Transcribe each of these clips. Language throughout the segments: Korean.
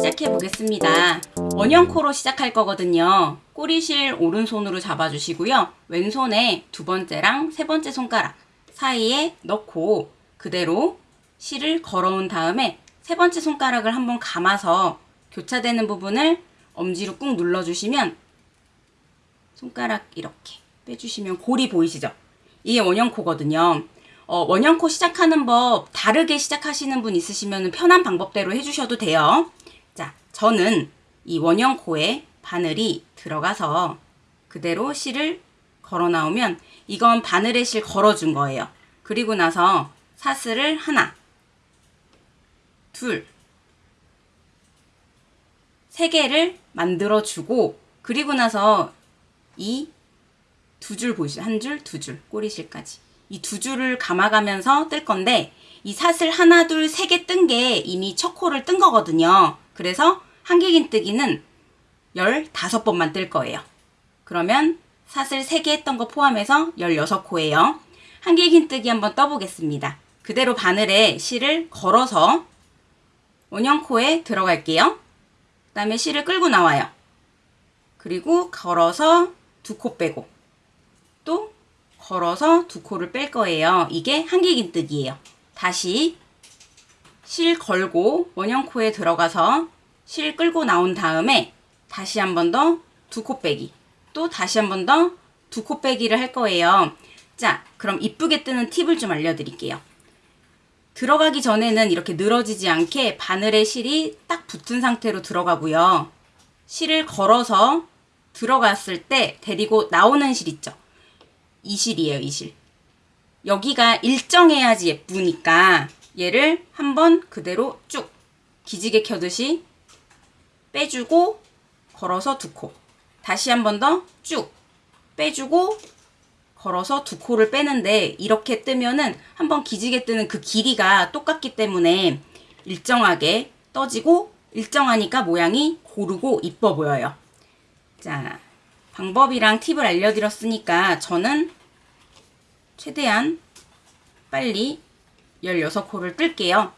시작해 보겠습니다. 원형코로 시작할 거거든요. 꼬리실 오른손으로 잡아주시고요. 왼손에 두 번째랑 세 번째 손가락 사이에 넣고 그대로 실을 걸어온 다음에 세 번째 손가락을 한번 감아서 교차되는 부분을 엄지로 꾹 눌러주시면 손가락 이렇게 빼주시면 골이 보이시죠? 이게 원형코거든요. 어, 원형코 시작하는 법 다르게 시작하시는 분 있으시면 편한 방법대로 해주셔도 돼요. 자, 저는 이 원형 코에 바늘이 들어가서 그대로 실을 걸어 나오면 이건 바늘에 실 걸어준 거예요. 그리고 나서 사슬을 하나, 둘, 세 개를 만들어 주고 그리고 나서 이 두 줄 보이시죠? 한 줄, 두 줄, 꼬리실까지. 이 두 줄을 감아가면서 뜰 건데 이 사슬 하나, 둘, 세 개 뜬 게 이미 첫 코를 뜬 거거든요. 그래서 한길긴뜨기는 15번만 뜰 거예요. 그러면 사슬 3개 했던 거 포함해서 16코예요. 한길긴뜨기 한번 떠보겠습니다. 그대로 바늘에 실을 걸어서 원형코에 들어갈게요. 그 다음에 실을 끌고 나와요. 그리고 걸어서 두 코 빼고 또 걸어서 두 코를 뺄 거예요. 이게 한길긴뜨기예요. 다시 실 걸고 원형코에 들어가서 실 끌고 나온 다음에 다시 한 번 더 두 코 빼기 또 다시 한 번 더 두 코 빼기를 할 거예요. 자 그럼 이쁘게 뜨는 팁을 좀 알려드릴게요. 들어가기 전에는 이렇게 늘어지지 않게 바늘에 실이 딱 붙은 상태로 들어가고요. 실을 걸어서 들어갔을 때 데리고 나오는 실 있죠. 이 실이에요, 이 실. 여기가 일정해야지 예쁘니까 얘를 한번 그대로 쭉 기지개 켜듯이 빼주고 걸어서 두 코. 다시 한 번 더 쭉 빼주고 걸어서 두 코를 빼는데 이렇게 뜨면은 한번 기지개 뜨는 그 길이가 똑같기 때문에 일정하게 떠지고 일정하니까 모양이 고르고 이뻐 보여요. 자, 방법이랑 팁을 알려드렸으니까 저는 최대한 빨리 16코를 뜰게요.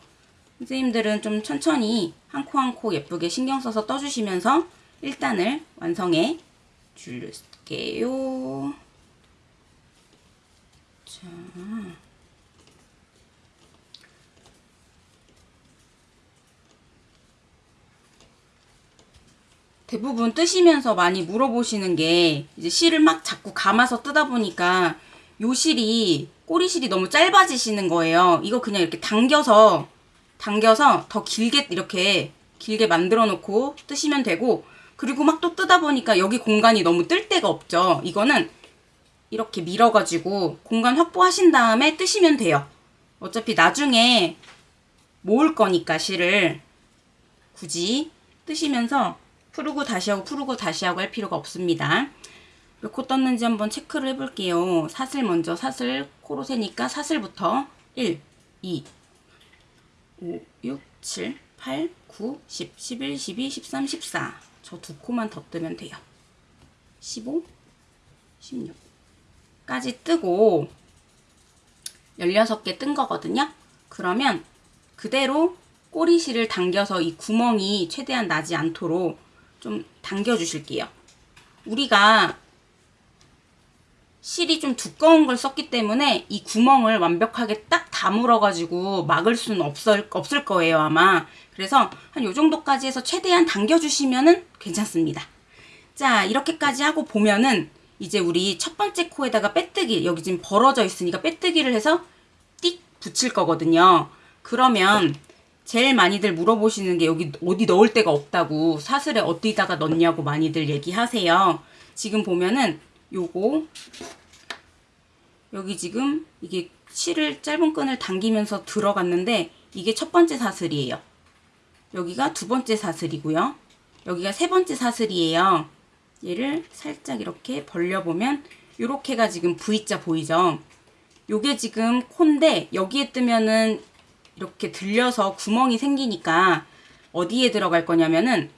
선생님들은 좀 천천히 한 코 한 코 예쁘게 신경 써서 떠주시면서 1단을 완성해 줄게요. 자. 대부분 뜨시면서 많이 물어보시는 게 이제 실을 막 자꾸 감아서 뜨다 보니까 요 실이 꼬리실이 너무 짧아지시는 거예요. 이거 그냥 이렇게 당겨서 당겨서 더 길게 이렇게 길게 만들어 놓고 뜨시면 되고 그리고 막 또 뜨다 보니까 여기 공간이 너무 뜰 데가 없죠. 이거는 이렇게 밀어가지고 공간 확보하신 다음에 뜨시면 돼요. 어차피 나중에 모을 거니까 실을 굳이 뜨시면서 푸르고 다시 하고 푸르고 다시 하고 할 필요가 없습니다. 몇 코 떴는지 한번 체크를 해볼게요. 사슬 먼저 사슬 코로 세니까 사슬부터 1, 2, 5, 6, 7, 8, 9, 10, 11, 12, 13, 14. 저 두 코만 더 뜨면 돼요. 15, 16. 까지 뜨고 16개 뜬 거거든요. 그러면 그대로 꼬리실을 당겨서 이 구멍이 최대한 나지 않도록 좀 당겨 주실게요. 우리가 실이 좀 두꺼운 걸 썼기 때문에 이 구멍을 완벽하게 딱 다물어 가지고 막을 수는 없을, 없을 거예요 아마. 그래서 한 요 정도까지 해서 최대한 당겨 주시면은 괜찮습니다. 자 이렇게까지 하고 보면은 이제 우리 첫 번째 코에다가 빼뜨기 여기 지금 벌어져 있으니까 빼뜨기를 해서 띡 붙일 거거든요. 그러면 제일 많이들 물어보시는 게 여기 어디 넣을 데가 없다고 사슬에 어디다가 넣냐고 많이들 얘기하세요. 지금 보면은 요거 여기 지금 이게 실을 짧은 끈을 당기면서 들어갔는데 이게 첫 번째 사슬이에요. 여기가 두 번째 사슬이고요. 여기가 세 번째 사슬이에요. 얘를 살짝 이렇게 벌려보면 요렇게가 지금 V자 보이죠? 요게 지금 콘데 여기에 뜨면은 이렇게 들려서 구멍이 생기니까 어디에 들어갈 거냐면은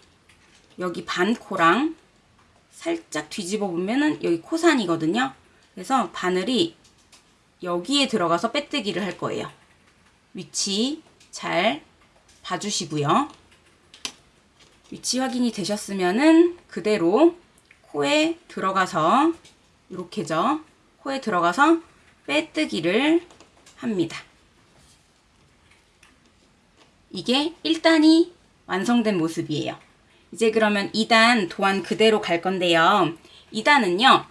여기 반코랑 살짝 뒤집어 보면은 여기 코산이거든요. 그래서 바늘이 여기에 들어가서 빼뜨기를 할 거예요. 위치 잘 봐주시고요. 위치 확인이 되셨으면은 그대로 코에 들어가서 이렇게죠. 코에 들어가서 빼뜨기를 합니다. 이게 1단이 완성된 모습이에요. 이제 그러면 2단 도안 그대로 갈 건데요. 2단은요.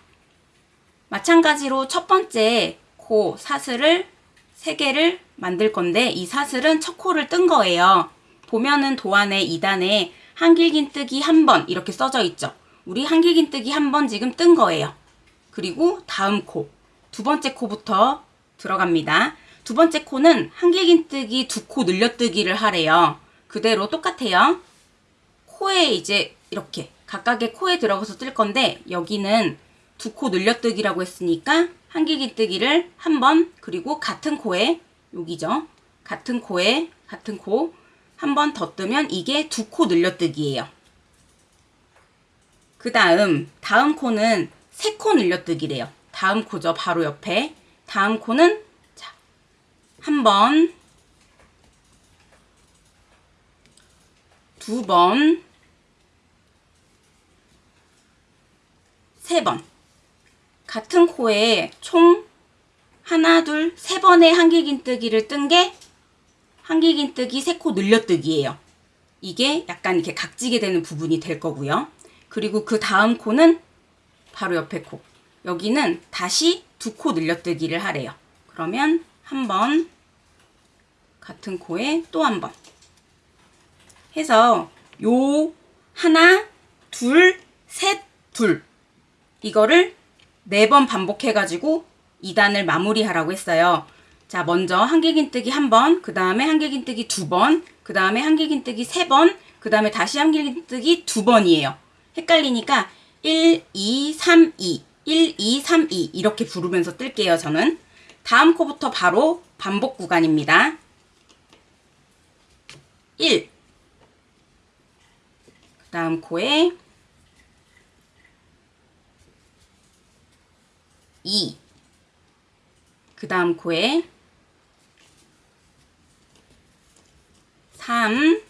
마찬가지로 첫 번째 코 사슬을 3개를 만들 건데 이 사슬은 첫 코를 뜬 거예요. 보면은 도안의 2단에 한길긴뜨기 한 번 이렇게 써져 있죠. 우리 한길긴뜨기 한 번 지금 뜬 거예요. 그리고 다음 코, 두 번째 코부터 들어갑니다. 두 번째 코는 한길긴뜨기 두 코 늘려뜨기를 하래요. 그대로 똑같아요. 코에 이제 이렇게 각각의 코에 들어가서 뜰 건데 여기는 두 코 늘려뜨기라고 했으니까 한길긴뜨기를 한 번 그리고 같은 코에 여기죠. 같은 코에 같은 코 한 번 더 뜨면 이게 두 코 늘려뜨기예요. 그 다음 다음 코는 세 코 늘려뜨기래요. 다음 코죠. 바로 옆에 다음 코는 자, 한 번, 두 번, 세 번. 같은 코에 총 하나, 둘, 세 번의 한길긴뜨기를 뜬 게 한길긴뜨기 세 코 늘려뜨기예요. 이게 약간 이렇게 각지게 되는 부분이 될 거고요. 그리고 그 다음 코는 바로 옆에 코. 여기는 다시 두 코 늘려뜨기를 하래요. 그러면 한 번, 같은 코에 또 한 번. 해서 요 하나, 둘, 셋, 둘. 이거를 네 번 반복해 가지고 2단을 마무리하라고 했어요. 자, 먼저 한길긴뜨기 한 번, 그 다음에 한길긴뜨기 두 번, 그 다음에 한길긴뜨기 세 번, 그 다음에 다시 한길긴뜨기 두 번이에요. 헷갈리니까 1, 2, 3, 2, 1, 2, 3, 2 이렇게 부르면서 뜰게요, 저는. 다음 코부터 바로 반복 구간입니다. 1. 그 다음 코에 2. 그 다음 코에 3.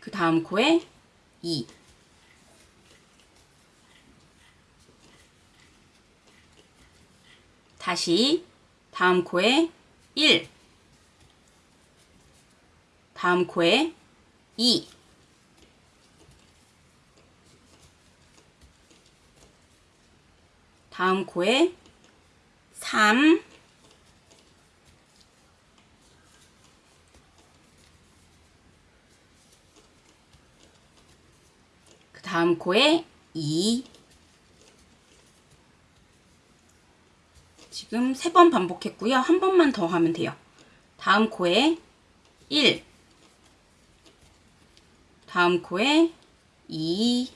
그 다음 코에 2. 다시 다음 코에 1. 다음 코에 2. 다음 코에 3. 그 다음 코에 2. 지금 세 번 반복했고요. 한 번만 더 하면 돼요. 다음 코에 1. 다음 코에 2.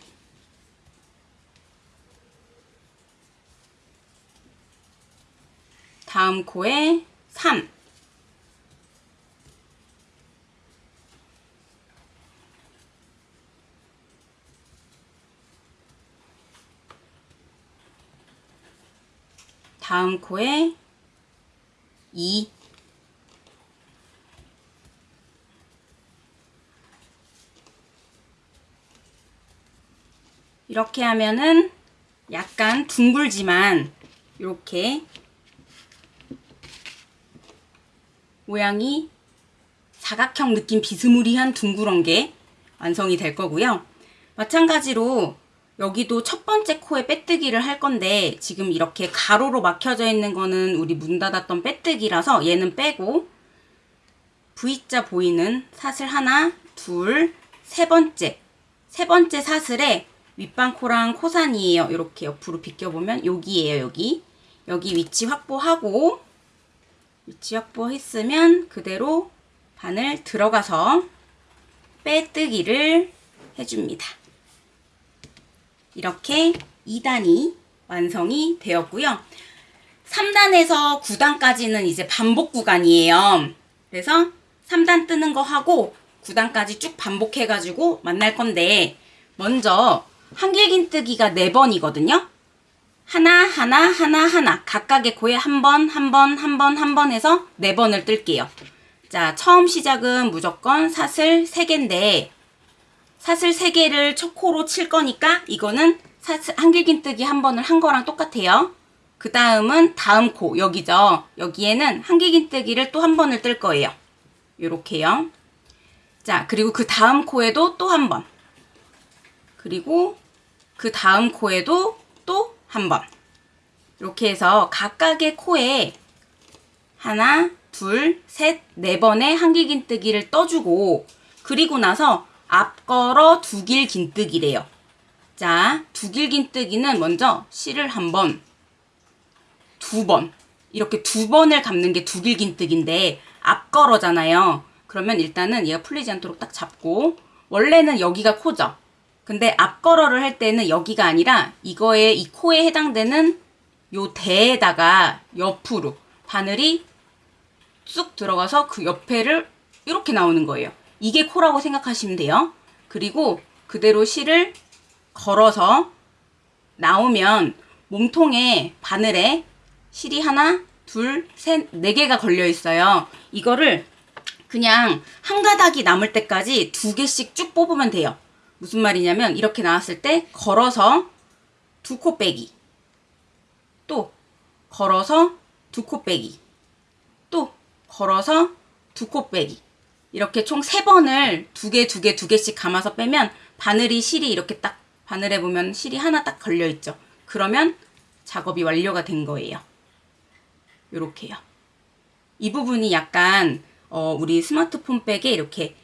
다음 코에 3. 다음 코에 2. 이렇게 하면은 약간 둥글지만 이렇게 모양이 사각형 느낌 비스무리한 둥그런 게 완성이 될 거고요. 마찬가지로 여기도 첫 번째 코에 빼뜨기를 할 건데 지금 이렇게 가로로 막혀져 있는 거는 우리 문 닫았던 빼뜨기라서 얘는 빼고 V자 보이는 사슬 하나, 둘, 세 번째 세 번째 사슬에 윗방코랑 코산이에요. 이렇게 옆으로 비껴보면 여기에요. 여기 여기 위치 확보하고 위치 확보했으면 그대로 바늘 들어가서 빼뜨기를 해줍니다. 이렇게 2단이 완성이 되었고요. 3단에서 9단까지는 이제 반복 구간이에요. 그래서 3단 뜨는 거 하고 9단까지 쭉 반복해가지고 만날 건데 먼저 한길긴뜨기가 4번이거든요. 하나, 하나, 하나, 하나. 각각의 코에 한 번, 한 번, 한 번, 한 번 해서 네 번을 뜰게요. 자, 처음 시작은 무조건 사슬 3개인데, 사슬 3개를 첫 코로 칠 거니까, 이거는 사슬, 한길긴뜨기 한 번을 한 거랑 똑같아요. 그 다음은 다음 코, 여기죠. 여기에는 한길긴뜨기를 또 한 번을 뜰 거예요. 요렇게요. 자, 그리고 그 다음 코에도 또 한 번. 그리고 그 다음 코에도 또 한 번. 이렇게 해서 각각의 코에 하나, 둘, 셋, 네 번의 한길긴뜨기를 떠주고 그리고 나서 앞걸어 두길 긴뜨기래요. 자, 두길 긴뜨기는 먼저 실을 한 번, 두 번, 이렇게 두 번을 감는 게 두길 긴뜨기인데 앞걸어잖아요. 그러면 일단은 얘가 풀리지 않도록 딱 잡고 원래는 여기가 코죠. 근데 앞걸어를 할 때는 여기가 아니라 이거에 이 코에 해당되는 요 대에다가 옆으로 바늘이 쑥 들어가서 그 옆에를 이렇게 나오는 거예요. 이게 코라고 생각하시면 돼요. 그리고 그대로 실을 걸어서 나오면 몸통에 바늘에 실이 하나, 둘, 셋, 네 개가 걸려 있어요. 이거를 그냥 한 가닥이 남을 때까지 두 개씩 쭉 뽑으면 돼요. 무슨 말이냐면 이렇게 나왔을 때 걸어서 두 코 빼기. 또 걸어서 두 코 빼기. 또 걸어서 두 코 빼기. 이렇게 총 세 번을 두 개 두 개 두 개씩 감아서 빼면 바늘이 실이 이렇게 딱 바늘에 보면 실이 하나 딱 걸려 있죠. 그러면 작업이 완료가 된 거예요. 요렇게요. 이 부분이 약간 어, 우리 스마트폰 백에 이렇게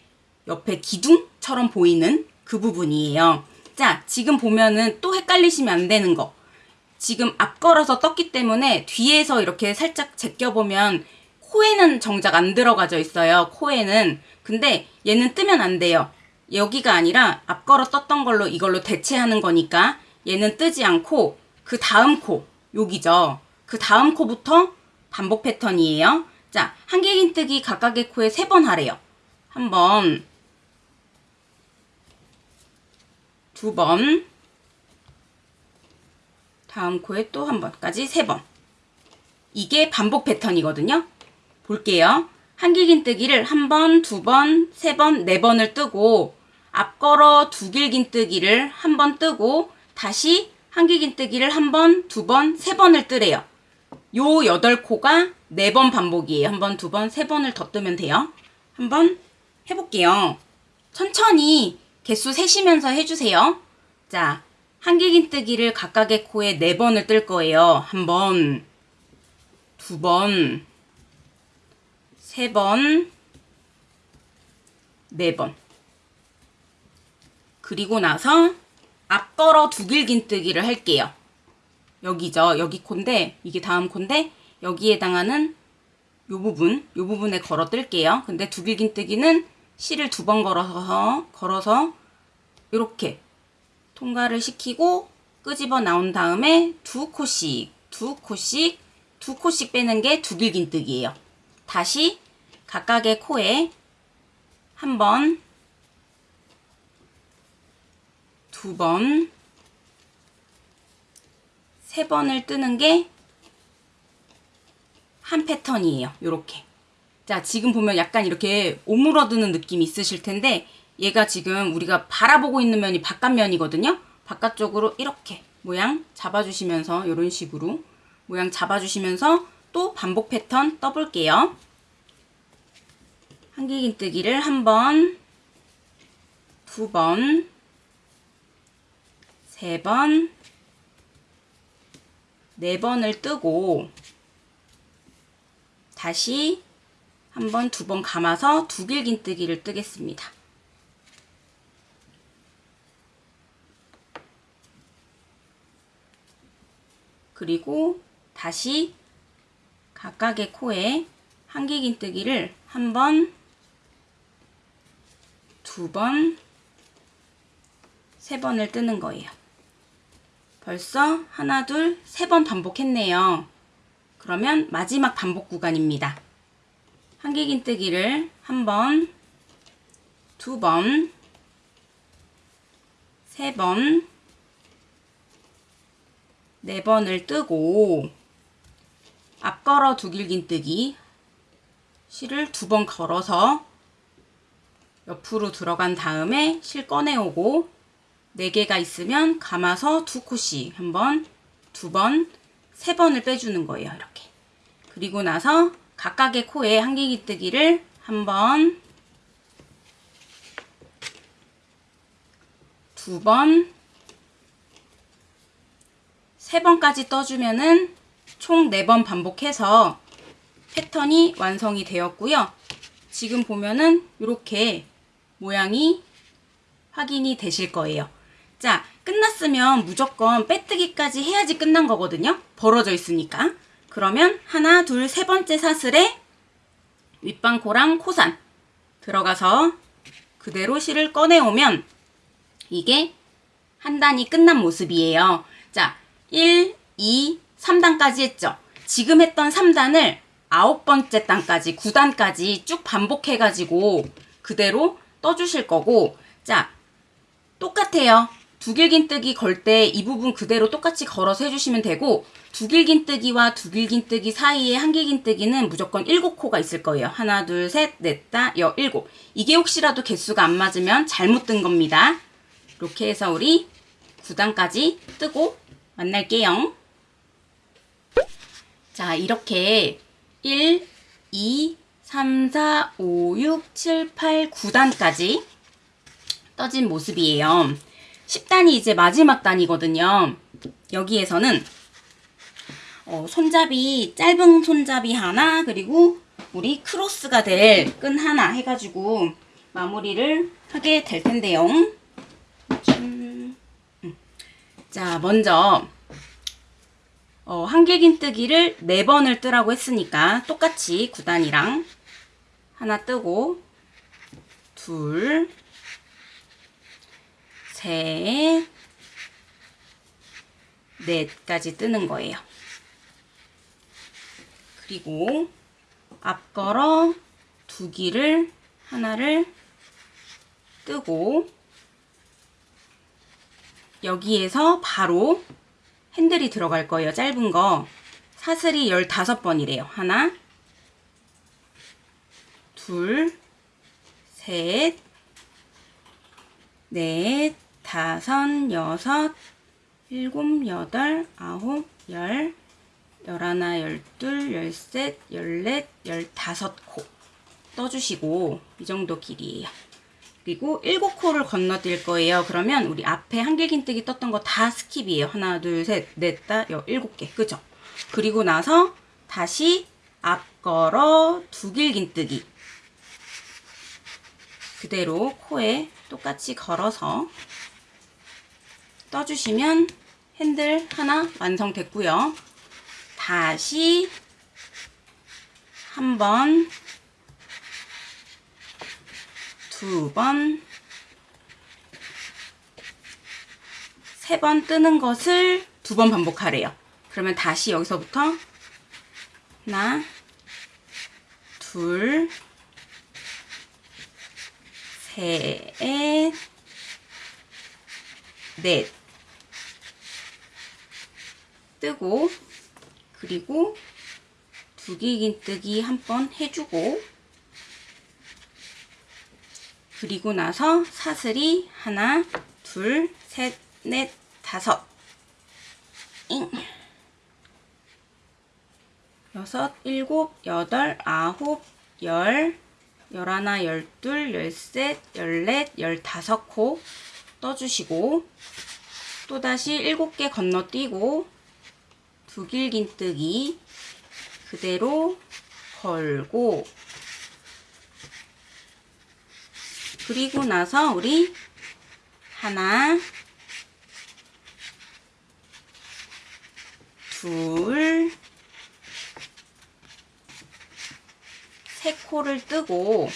옆에 기둥처럼 보이는 그 부분이에요. 자, 지금 보면은 또 헷갈리시면 안 되는 거. 지금 앞 걸어서 떴기 때문에 뒤에서 이렇게 살짝 제껴보면 코에는 정작 안 들어가져 있어요. 코에는. 근데 얘는 뜨면 안 돼요. 여기가 아니라 앞 걸어 떴던 걸로 이걸로 대체하는 거니까 얘는 뜨지 않고 그 다음 코, 여기죠. 그 다음 코부터 반복 패턴이에요. 자, 한길긴 뜨기 각각의 코에 세 번 하래요. 한 번, 두 번, 다음 코에 또 한 번까지 세 번. 이게 반복 패턴이거든요. 볼게요. 한길긴뜨기를 한 번, 두 번, 세 번, 네 번을 뜨고 앞걸어 두 길긴뜨기를 한 번 뜨고 다시 한길긴뜨기를 한 번, 두 번, 세 번을 뜨래요. 요 여덟 코가 네 번 반복이에요. 한 번, 두 번, 세 번을 더 뜨면 돼요. 한번 해볼게요. 천천히 개수 세시면서 해주세요. 자, 한길긴뜨기를 각각의 코에 네 번을 뜰 거예요. 한 번, 두 번, 세 번, 네 번. 그리고 나서 앞걸어 두길긴뜨기를 할게요. 여기죠. 여기 콘데 이게 다음 콘데 여기에 해당하는 요 부분, 요 부분에 걸어 뜰게요. 근데 두길긴뜨기는 실을 두 번 걸어서 걸어서 이렇게 통과를 시키고 끄집어 나온 다음에 두 코씩, 두 코씩, 두 코씩 빼는 게 두길긴뜨기예요. 다시 각각의 코에 한 번, 두 번, 세 번을 뜨는 게 한 패턴이에요. 요렇게. 자, 지금 보면 약간 이렇게 오므러드는 느낌이 있으실 텐데 얘가 지금 우리가 바라보고 있는 면이 바깥면이거든요. 바깥쪽으로 이렇게 모양 잡아주시면서 이런 식으로 모양 잡아주시면서 또 반복 패턴 떠볼게요. 한길긴뜨기를 한 번, 두 번, 세 번, 네 번을 뜨고 다시 한 번, 두 번 감아서 두 길긴뜨기를 뜨겠습니다. 그리고 다시 각각의 코에 한길긴뜨기를 한 번, 두 번, 세 번을 뜨는 거예요. 벌써 하나, 둘, 세 번 반복했네요. 그러면 마지막 반복 구간입니다. 한길긴뜨기를 한 번, 두 번, 세 번, 네 번을 뜨고 앞 걸어 두 길긴뜨기 실을 두 번 걸어서 옆으로 들어간 다음에 실 꺼내오고 네 개가 있으면 감아서 두 코씩 한 번, 두 번, 세 번을 빼주는 거예요. 이렇게. 그리고 나서 각각의 코에 한길긴뜨기를 한 번, 두 번, 세 번까지 떠주면은 총네번 반복해서 패턴이 완성이 되었고요. 지금 보면은 이렇게 모양이 확인이 되실 거예요. 자, 끝났으면 무조건 빼뜨기까지 해야지 끝난 거거든요. 벌어져 있으니까. 그러면 하나, 둘, 세 번째 사슬에 윗방코랑 코산 들어가서 그대로 실을 꺼내오면 이게 한 단이 끝난 모습이에요. 자, 1, 2, 3단까지 했죠. 지금 했던 3단을 아홉 번째 단까지, 9단까지 쭉 반복해가지고 그대로 떠주실 거고, 자, 똑같아요. 두길긴뜨기 걸 때 이 부분 그대로 똑같이 걸어서 해주시면 되고, 두길긴뜨기와 두길긴뜨기 사이에 한길긴뜨기는 무조건 7코가 있을 거예요. 하나, 둘, 셋, 넷, 다, 여, 일곱. 이게 혹시라도 개수가 안 맞으면 잘못 뜬 겁니다. 이렇게 해서 우리 9단까지 뜨고 만날게요. 자, 이렇게 1, 2, 3, 4, 5, 6, 7, 8, 9단까지 떠진 모습이에요. 10단이 이제 마지막 단이거든요. 여기에서는 어, 손잡이, 짧은 손잡이 하나, 그리고 우리 크로스가 될 끈 하나 해가지고 마무리를 하게 될 텐데요. 음, 음. 자, 먼저 어, 한길긴 뜨기를 4번을 뜨라고 했으니까 똑같이 9단이랑 하나 뜨고 둘, 셋, 넷까지 뜨는 거예요. 그리고 앞걸어 두 기를 하나를 뜨고 여기에서 바로 핸들이 들어갈 거예요. 짧은 거. 사슬이 15번이래요. 하나, 둘, 셋, 넷, 다섯, 여섯, 일곱, 여덟, 아홉, 열, 열하나, 열둘, 열셋, 열넷, 열다섯 코 떠주시고 이 정도 길이에요. 그리고 일곱 코를 건너뛸 거예요. 그러면 우리 앞에 한길긴뜨기 떴던 거 다 skip이에요. 하나, 둘, 셋, 넷, 다, 여, 일곱 개. 그죠? 그리고 나서 다시 앞 걸어 두 길긴뜨기. 그대로 코에 똑같이 걸어서 떠주시면 핸들 하나 완성됐고요. 다시 한 번, 두 번, 세 번 뜨는 것을 두 번 반복하래요. 그러면 다시 여기서부터 하나, 둘, 셋, 넷. 뜨고 그리고 두기긴뜨기 한 번 해주고 그리고 나서 사슬이 하나, 둘, 셋, 넷, 다섯 잉. 여섯, 일곱, 여덟, 아홉, 열, 열하나, 열둘, 열셋, 열넷, 열다섯 코 떠주시고 또다시 일곱 개 건너뛰고 두 길긴뜨기 그대로 걸고 그리고 나서 우리 하나 둘 세 코를 뜨고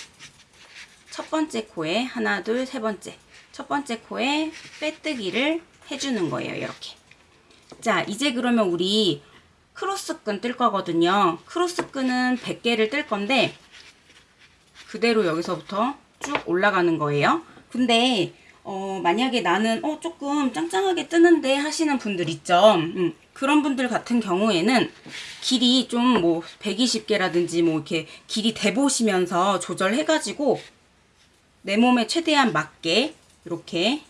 첫 번째 코에 하나 둘 세 번째. 첫 번째 코에 빼뜨기를 해주는 거예요 이렇게. 자 이제 그러면 우리 크로스끈 뜰 거거든요. 크로스끈은 100개를 뜰 건데 그대로 여기서부터 쭉 올라가는 거예요 근데 어, 만약에 나는 어 조금 짱짱하게 뜨는데 하시는 분들 있죠 음, 그런 분들 같은 경우에는 길이 좀 뭐 120개라든지 뭐 이렇게 길이 대보시면서 조절해가지고 내 몸에 최대한 맞게 이렇게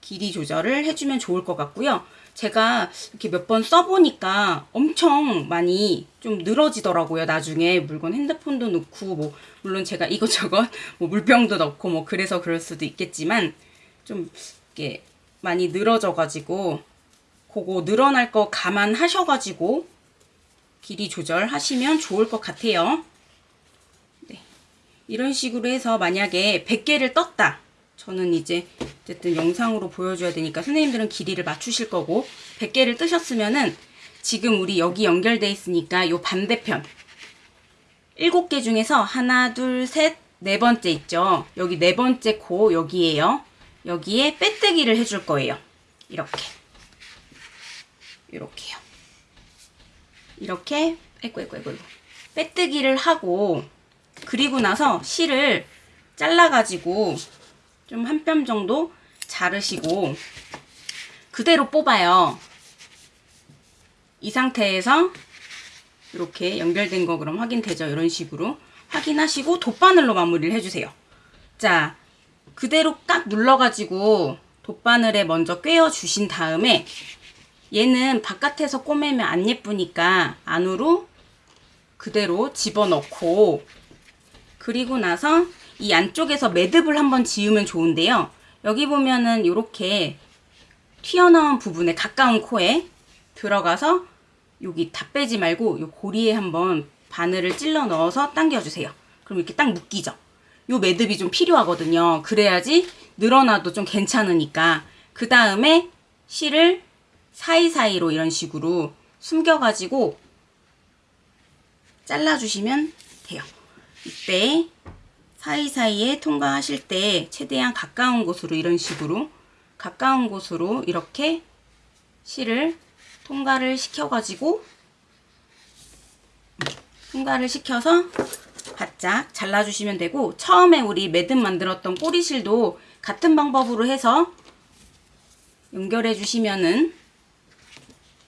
길이 조절을 해주면 좋을 것 같고요. 제가 이렇게 몇 번 써보니까 엄청 많이 좀 늘어지더라고요. 나중에 물건 핸드폰도 넣고 뭐 물론 제가 이것저것 뭐 물병도 넣고 뭐 그래서 그럴 수도 있겠지만 좀 이렇게 많이 늘어져가지고 그거 늘어날 거 감안하셔가지고 길이 조절하시면 좋을 것 같아요. 네. 이런 식으로 해서 만약에 100개를 떴다. 저는 이제 어쨌든 영상으로 보여줘야 되니까 선생님들은 길이를 맞추실 거고 100개를 뜨셨으면은 지금 우리 여기 연결돼 있으니까 요 반대편 7개 중에서 하나 둘 셋 네 번째 있죠? 여기 네 번째 코 여기에요. 여기에 빼뜨기를 해줄 거예요. 이렇게. 이렇게요. 이렇게 아이고 아이고 아이고. 빼뜨기를 하고 그리고 나서 실을 잘라가지고 좀 한 뼘 정도 자르시고 그대로 뽑아요. 이 상태에서 이렇게 연결된 거 그럼 확인되죠? 이런 식으로 확인하시고 돗바늘로 마무리를 해주세요. 자, 그대로 깍 눌러가지고 돗바늘에 먼저 꿰어 주신 다음에 얘는 바깥에서 꼬매면 안 예쁘니까 안으로 그대로 집어넣고 그리고 나서 이 안쪽에서 매듭을 한번 지으면 좋은데요. 여기 보면은 이렇게 튀어나온 부분에 가까운 코에 들어가서 여기 다 빼지 말고 요 고리에 한번 바늘을 찔러 넣어서 당겨주세요. 그럼 이렇게 딱 묶이죠. 요 매듭이 좀 필요하거든요. 그래야지 늘어나도 좀 괜찮으니까. 그 다음에 실을 사이사이로 이런 식으로 숨겨가지고 잘라주시면 돼요. 이때 사이사이에 통과하실 때 최대한 가까운 곳으로 이런 식으로 가까운 곳으로 이렇게 실을 통과를 시켜가지고 통과를 시켜서 바짝 잘라주시면 되고 처음에 우리 매듭 만들었던 꼬리실도 같은 방법으로 해서 연결해 주시면은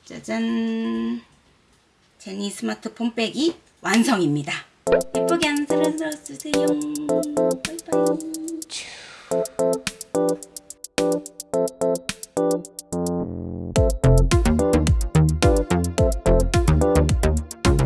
짜잔 제니 스마트폰 백이 완성입니다. 예쁘게 안스러워 주세요. 바이바이.